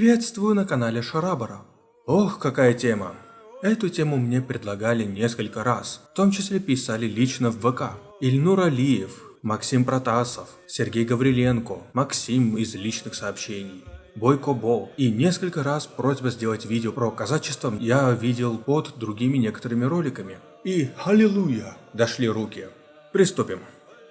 Приветствую на канале Шарабара. Ох, какая тема. Эту тему мне предлагали несколько раз, в том числе писали лично в ВК. Ильнур Алиев, Максим Протасов, Сергей Гавриленко, Максим из личных сообщений. Бойко Бо. И несколько раз просьба сделать видео про казачество я видел под другими некоторыми роликами. И аллилуйя, дошли руки. Приступим.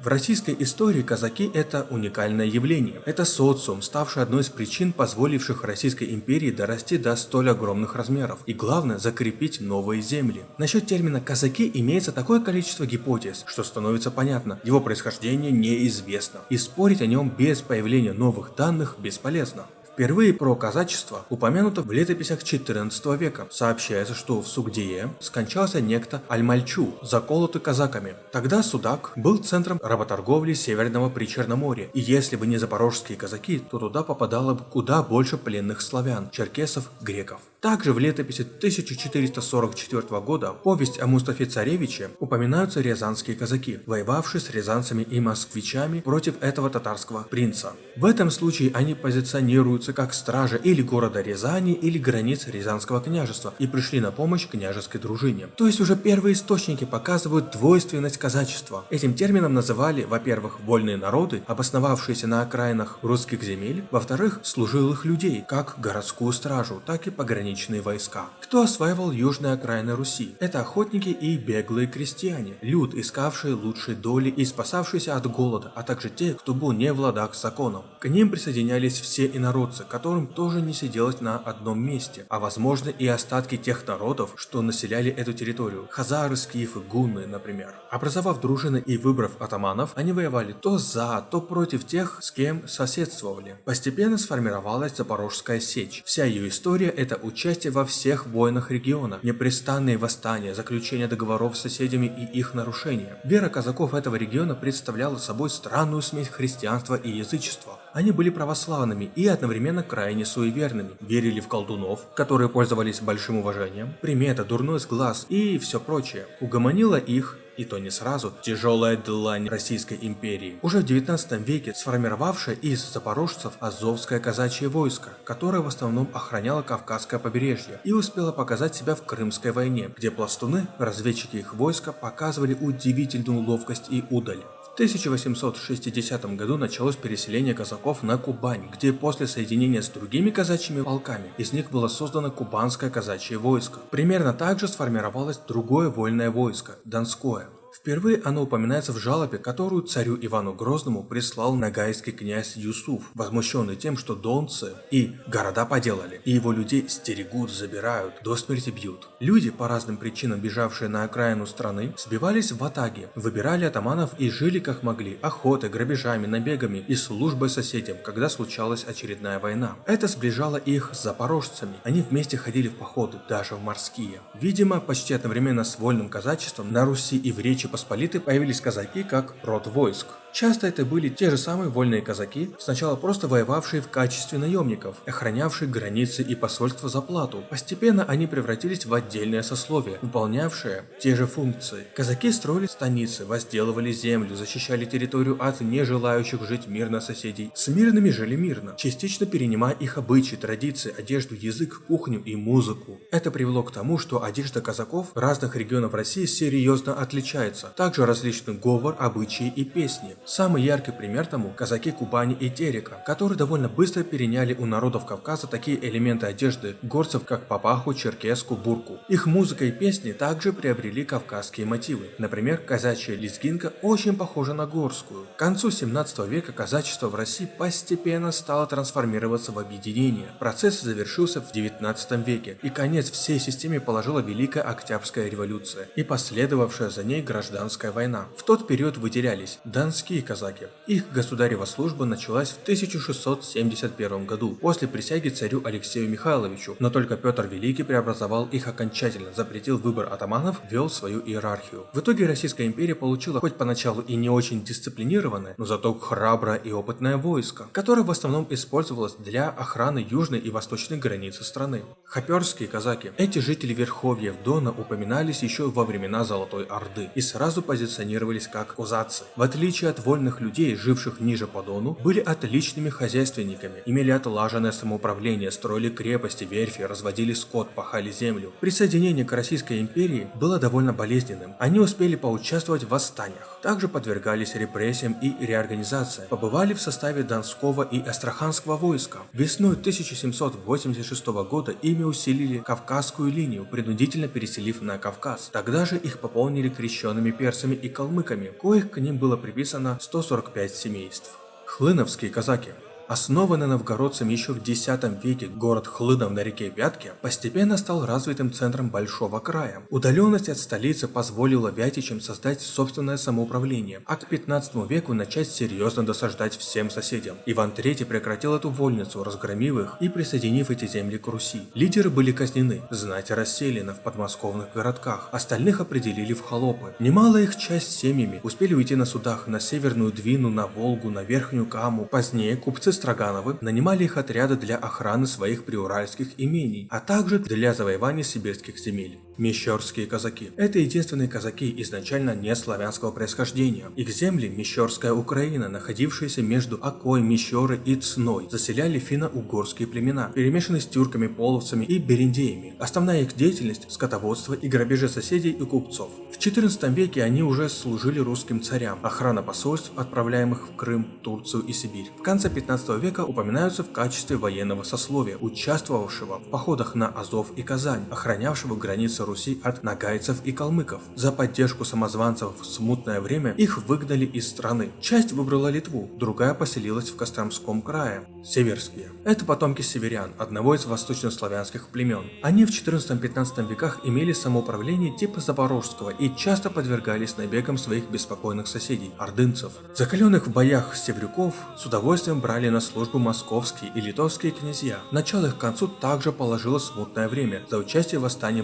В российской истории казаки – это уникальное явление. Это социум, ставший одной из причин, позволивших Российской империи дорасти до столь огромных размеров. И главное – закрепить новые земли. Насчет термина «казаки» имеется такое количество гипотез, что становится понятно, его происхождение неизвестно. И спорить о нем без появления новых данных бесполезно. Впервые про казачество упомянуто в летописях 14 века. Сообщается, что в Сугдие скончался некто Альмальчу, заколотый казаками. Тогда Судак был центром работорговли Северного Причерноморья, и если бы не запорожские казаки, то туда попадало бы куда больше пленных славян, черкесов, греков. Также в летописи 1444 года повесть о Мустафе Царевиче упоминаются рязанские казаки, воевавшие с рязанцами и москвичами против этого татарского принца. В этом случае они позиционируются как стражи или города Рязани или границ Рязанского княжества и пришли на помощь княжеской дружине. То есть уже первые источники показывают двойственность казачества. Этим термином называли, во-первых, вольные народы, обосновавшиеся на окраинах русских земель, во-вторых, служилых людей, как городскую стражу, так и пограничных пограничные войска. Кто осваивал южные окраины Руси? Это охотники и беглые крестьяне, люд, искавшие лучшей доли и спасавшиеся от голода, а также те, кто был не в ладах с законом. К ним присоединялись все инородцы, которым тоже не сиделось на одном месте, а возможно и остатки тех народов, что населяли эту территорию, хазары, скифы, гунны, например. Образовав дружины и выбрав атаманов, они воевали то за, то против тех, с кем соседствовали. Постепенно сформировалась Запорожская сечь. Вся ее история это учение участие во всех войнах региона, непрестанные восстания, заключение договоров с соседями и их нарушения. Вера казаков этого региона представляла собой странную смесь христианства и язычества. Они были православными и одновременно крайне суеверными, верили в колдунов, которые пользовались большим уважением, примета, дурной сглаз и все прочее. Угомонила их и то не сразу, тяжелая длань Российской империи, уже в 19 веке сформировавшая из запорожцев Азовское казачье войско, которое в основном охраняло Кавказское побережье и успело показать себя в Крымской войне, где пластуны, разведчики их войска, показывали удивительную ловкость и удаль. В 1860 году началось переселение казаков на Кубань, где после соединения с другими казачьими полками из них было создано Кубанское казачье войско. Примерно так же сформировалось другое вольное войско – Донское. Впервые оно упоминается в жалобе, которую царю Ивану Грозному прислал нагайский князь Юсуф, возмущенный тем, что донцы и города поделали, и его людей стерегут, забирают, до смерти бьют. Люди, по разным причинам бежавшие на окраину страны, сбивались в атаге, выбирали атаманов и жили как могли, охотой, грабежами, набегами и службой соседям, когда случалась очередная война. Это сближало их с запорожцами, они вместе ходили в походы, даже в морские. Видимо, почти одновременно с вольным казачеством на Руси и в Речи Посполитой появились казаки как род войск. Часто это были те же самые вольные казаки, сначала просто воевавшие в качестве наемников, охранявшие границы и посольства за плату. Постепенно они превратились в отдельное сословие, выполнявшее те же функции. Казаки строили станицы, возделывали землю, защищали территорию от нежелающих жить мирно соседей. С мирными жили мирно, частично перенимая их обычаи, традиции, одежду, язык, кухню и музыку. Это привело к тому, что одежда казаков разных регионов России серьезно отличается. Также различный говор, обычаи и песни. Самый яркий пример тому – казаки Кубани и Терека, которые довольно быстро переняли у народов Кавказа такие элементы одежды горцев, как папаху, черкеску, бурку. Их музыка и песни также приобрели кавказские мотивы. Например, казачья лезгинка очень похожа на горскую. К концу 17 века казачество в России постепенно стало трансформироваться в объединение. Процесс завершился в 19 веке, и конец всей системе положила Великая Октябрьская революция и последовавшая за ней гражданская война. В тот период выделялись Донские Донские казаки. Их государева служба началась в 1671 году, после присяги царю Алексею Михайловичу, но только Петр Великий преобразовал их окончательно, запретил выбор атаманов, ввел свою иерархию. В итоге Российская империя получила хоть поначалу и не очень дисциплинированное, но зато храброе и опытное войско, которое в основном использовалось для охраны южной и восточной границы страны. Хоперские казаки. Эти жители Верховьев Дона упоминались еще во времена Золотой Орды и сразу позиционировались как козацы. В отличие от 50 вольных людей, живших ниже по Дону, были отличными хозяйственниками, имели отлаженное самоуправление, строили крепости, верфи, разводили скот, пахали землю. Присоединение к Российской империи было довольно болезненным. Они успели поучаствовать в восстаниях, также подвергались репрессиям и реорганизации, побывали в составе Донского и Астраханского войска. Весной 1786 года ими усилили Кавказскую линию, принудительно переселив на Кавказ. Тогда же их пополнили крещенными персами и калмыками, коих к ним было приписано 145 семейств. Хлыновские казаки Основанный новгородцами еще в X веке город Хлынов на реке Вятке постепенно стал развитым центром Большого края. Удаленность от столицы позволила вятичам создать собственное самоуправление, а к 15 веку начать серьезно досаждать всем соседям. Иван III прекратил эту вольницу, разгромив их и присоединив эти земли к Руси. Лидеры были казнены, знать расселены в подмосковных городках, остальных определили в холопы. Немалая их часть семьями успели уйти на судах на Северную Двину, на Волгу, на Верхнюю Каму. Позднее купцы Строгановы нанимали их отряды для охраны своих приуральских имений, а также для завоевания сибирских земель. Мещерские казаки. Это единственные казаки изначально не славянского происхождения. Их земли, Мещерская Украина, находившиеся между Окой, Мещеры и Цной, заселяли финно-угорские племена, перемешанные с тюрками, половцами и бериндеями. Основная их деятельность – скотоводство и грабежи соседей и купцов. В XIV веке они уже служили русским царям, охрана посольств, отправляемых в Крым, Турцию и Сибирь. В конце 15 века упоминаются в качестве военного сословия, участвовавшего в походах на Азов и Казань, охранявшего границы Руси от нагайцев и калмыков. За поддержку самозванцев в смутное время их выгнали из страны. Часть выбрала Литву, другая поселилась в Костромском крае. Северские. Это потомки северян, одного из восточнославянских племен. Они в 14-15 веках имели самоуправление типа запорожского и часто подвергались набегам своих беспокойных соседей, ордынцев. Закаленных в боях севрюков с удовольствием брали на службу московские и литовские князья. Начало их к концу также положило смутное время за участие в восстании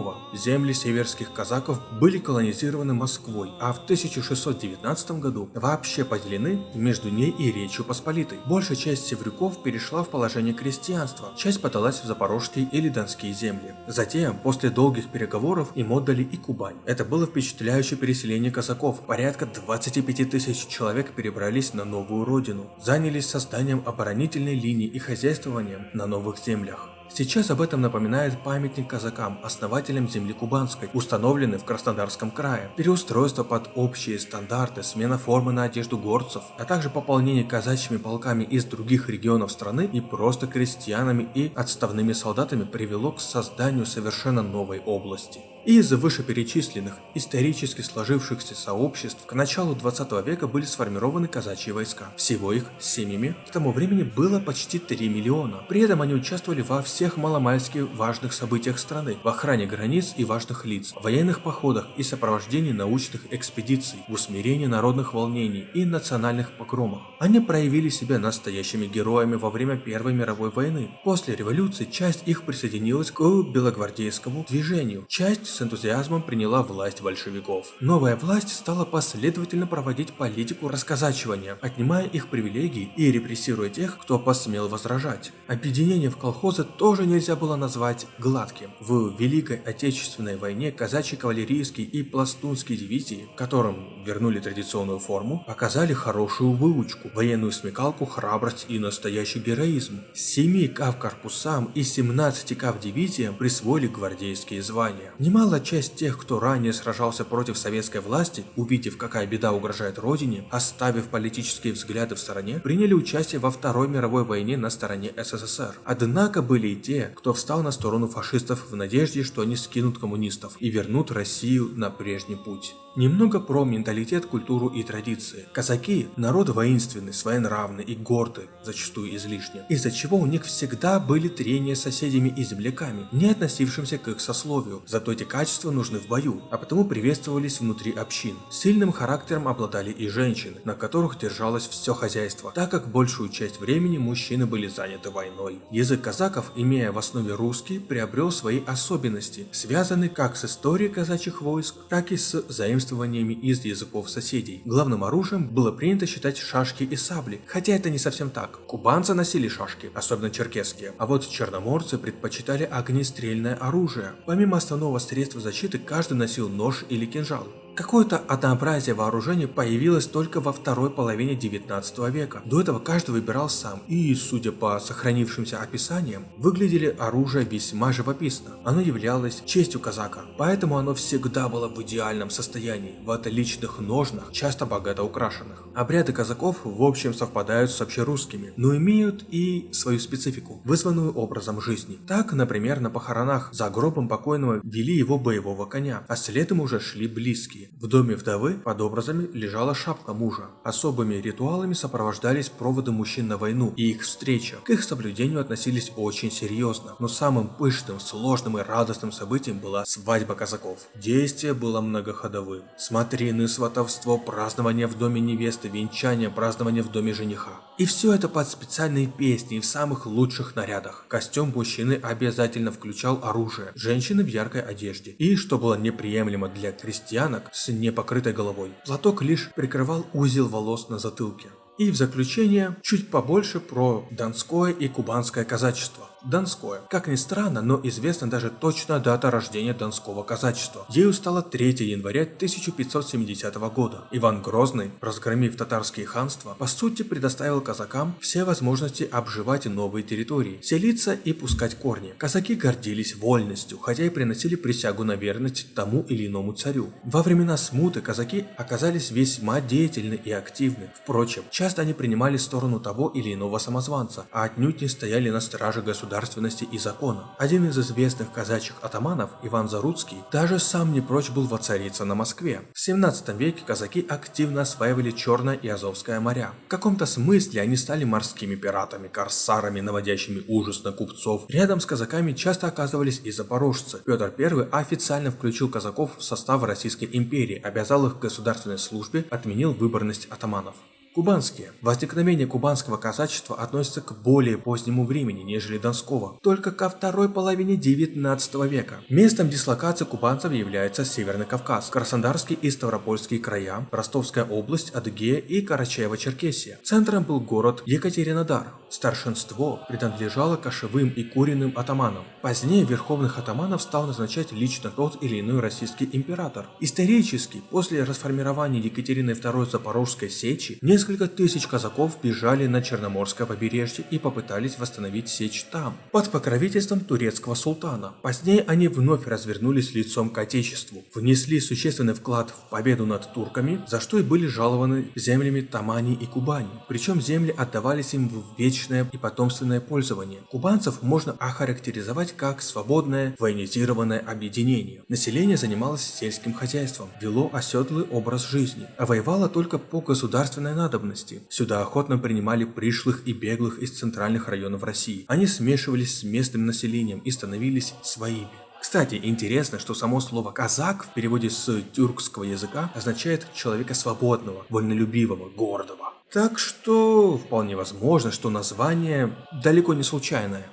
Болотникова. Земли северских казаков были колонизированы Москвой, а в 1619 году вообще поделены между ней и Речью Посполитой. Большая часть севрюков перешла в положение крестьянства, часть подалась в запорожские или донские земли. Затем, после долгих переговоров, им отдали и Кубань. Это было впечатляющее переселение казаков. Порядка 25 тысяч человек перебрались на новую родину, занялись созданием оборонительной линии и хозяйствованием на новых землях. Сейчас об этом напоминает памятник казакам, основателям земли Кубанской, установленный в Краснодарском крае. Переустройство под общие стандарты, смена формы на одежду горцев, а также пополнение казачьими полками из других регионов страны и просто крестьянами и отставными солдатами привело к созданию совершенно новой области. Из вышеперечисленных исторически сложившихся сообществ к началу 20 века были сформированы казачьи войска. Всего их семьями к тому времени было почти 3 миллиона. При этом они участвовали во всех маломальски важных событиях страны, в охране границ и важных лиц, военных походах и сопровождении научных экспедиций, в усмирении народных волнений и национальных погромах. Они проявили себя настоящими героями во время Первой мировой войны. После революции часть их присоединилась к белогвардейскому движению, часть с энтузиазмом приняла власть большевиков. Новая власть стала последовательно проводить политику расказачивания, отнимая их привилегии и репрессируя тех, кто посмел возражать. Объединение в колхозы тоже нельзя было назвать гладким. В Великой Отечественной войне казачьи кавалерийские и пластунские дивизии, которым вернули традиционную форму, показали хорошую выучку, военную смекалку, храбрость и настоящий героизм. 7 кав корпусам и 17 кав дивизиям присвоили гвардейские звания. Немало Немалая часть тех, кто ранее сражался против советской власти, увидев, какая беда угрожает родине, оставив политические взгляды в стороне, приняли участие во Второй мировой войне на стороне СССР. Однако были и те, кто встал на сторону фашистов в надежде, что они скинут коммунистов и вернут Россию на прежний путь. Немного про менталитет, культуру и традиции. Казаки – народ воинственный, своенравный и гордый, зачастую излишне, из-за чего у них всегда были трения с соседями и земляками, не относившимся к их сословию. Зато эти качества нужны в бою, а потому приветствовались внутри общин. Сильным характером обладали и женщины, на которых держалось все хозяйство, так как большую часть времени мужчины были заняты войной. Язык казаков, имея в основе русский, приобрел свои особенности, связанные как с историей казачьих войск, так и с заимствованиями из языков соседей. Главным оружием было принято считать шашки и сабли, хотя это не совсем так. Кубанцы носили шашки, особенно черкесские, а вот черноморцы предпочитали огнестрельное оружие. Помимо основного средства защиты, каждый носил нож или кинжал. Какое-то однообразие вооружений появилось только во второй половине 19 века. До этого каждый выбирал сам, и, судя по сохранившимся описаниям, выглядели оружие весьма живописно. Оно являлось честью казака, поэтому оно всегда было в идеальном состоянии, в отличных ножнах, часто богато украшенных. Обряды казаков в общем совпадают с общерусскими, но имеют и свою специфику, вызванную образом жизни. Так, например, на похоронах за гробом покойного вели его боевого коня, а следом уже шли близкие. В доме вдовы под образами лежала шапка мужа. Особыми ритуалами сопровождались проводы мужчин на войну и их встреча. К их соблюдению относились очень серьезно, но самым пышным, сложным и радостным событием была свадьба казаков. Действие было многоходовым. Смотрины, сватовство, празднование в доме невесты, венчание, празднование в доме жениха. И все это под специальные песни и в самых лучших нарядах. Костюм мужчины обязательно включал оружие, женщины в яркой одежде. И, что было неприемлемо для крестьянок с непокрытой головой, платок лишь прикрывал узел волос на затылке. И в заключение чуть побольше про донское и кубанское казачество. Донское. Как ни странно, но известна даже точная дата рождения Донского казачества. Ею стало 3 января 1570 года. Иван Грозный, разгромив татарские ханства, по сути предоставил казакам все возможности обживать новые территории, селиться и пускать корни. Казаки гордились вольностью, хотя и приносили присягу на верность тому или иному царю. Во времена смуты казаки оказались весьма деятельны и активны. Впрочем, часто они принимали сторону того или иного самозванца, а отнюдь не стояли на страже государства государственности и закона. Один из известных казачьих атаманов, Иван Заруцкий, даже сам не прочь был воцариться на Москве. В 17 веке казаки активно осваивали Черное и Азовское моря. В каком-то смысле они стали морскими пиратами, корсарами, наводящими ужас на купцов. Рядом с казаками часто оказывались и запорожцы. Петр I официально включил казаков в состав Российской империи, обязал их к государственной службе, отменил выборность атаманов. Кубанские. Возникновение кубанского казачества относится к более позднему времени, нежели донского, только ко второй половине 19 века. Местом дислокации кубанцев является Северный Кавказ, Краснодарский и Ставропольские края, Ростовская область, Адыгея и Карачаево-Черкесия. Центром был город Екатеринодар. Старшинство принадлежало кошевым и куриным атаманам. Позднее верховных атаманов стал назначать лично тот или иной российский император. Исторически, после расформирования Екатерины II Запорожской сечи, Несколько тысяч казаков бежали на Черноморское побережье и попытались восстановить сечь там, под покровительством турецкого султана. Позднее они вновь развернулись лицом к отечеству, внесли существенный вклад в победу над турками, за что и были жалованы землями Тамани и Кубани. Причем земли отдавались им в вечное и потомственное пользование. Кубанцев можно охарактеризовать как свободное военизированное объединение. Население занималось сельским хозяйством, вело оседлый образ жизни, а воевало только по государственной надобности надобности. Сюда охотно принимали пришлых и беглых из центральных районов России. Они смешивались с местным населением и становились своими. Кстати, интересно, что само слово «казак» в переводе с тюркского языка означает человека свободного, вольнолюбивого, гордого. Так что вполне возможно, что название далеко не случайное.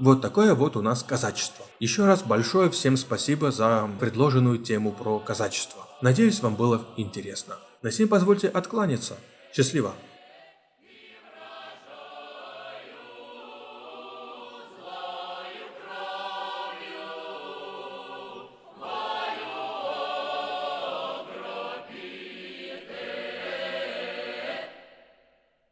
Вот такое вот у нас казачество. Еще раз большое всем спасибо за предложенную тему про казачество. Надеюсь, вам было интересно. На сим позвольте откланяться. Счастливо!